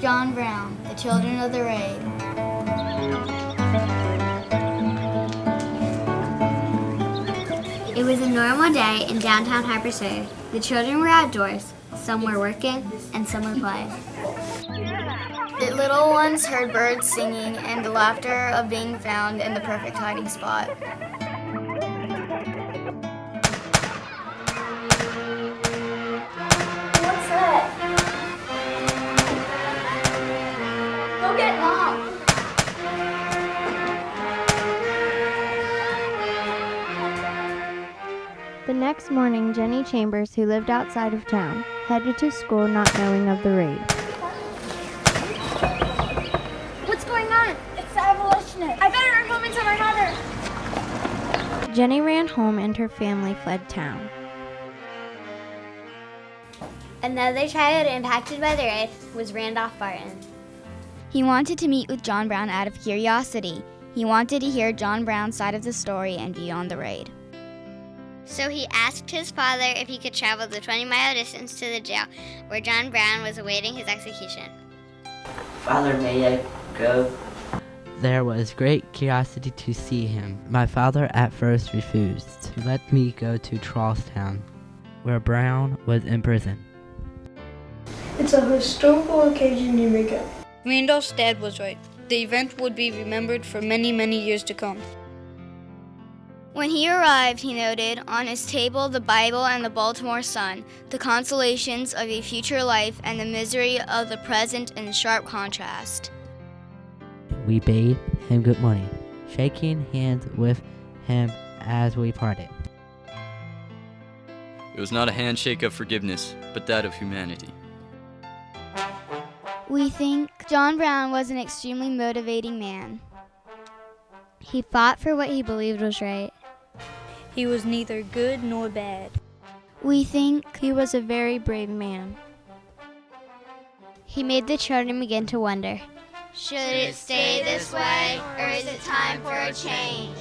John Brown, the children of the raid. It was a normal day in downtown Harpers The children were outdoors. Some were working and some were playing. The little ones heard birds singing and the laughter of being found in the perfect hiding spot. The next morning, Jenny Chambers, who lived outside of town, headed to school not knowing of the raid. What's going on? It's the abolitionists. I better run home and tell my mother. Jenny ran home and her family fled town. Another child impacted by the raid was Randolph Barton. He wanted to meet with John Brown out of curiosity. He wanted to hear John Brown's side of the story and view on the raid. So he asked his father if he could travel the 20 mile distance to the jail where John Brown was awaiting his execution. Father, may I go? There was great curiosity to see him. My father at first refused to let me go to Charlestown, where Brown was in prison. It's a historical occasion you make it. Randolph's dad was right. The event would be remembered for many, many years to come. When he arrived, he noted on his table the Bible and the Baltimore Sun, the consolations of a future life and the misery of the present in sharp contrast. We bade him good morning, shaking hands with him as we parted. It was not a handshake of forgiveness, but that of humanity. We think John Brown was an extremely motivating man. He fought for what he believed was right. He was neither good nor bad. We think he was a very brave man. He made the children begin to wonder should it stay this way, or is it time for a change?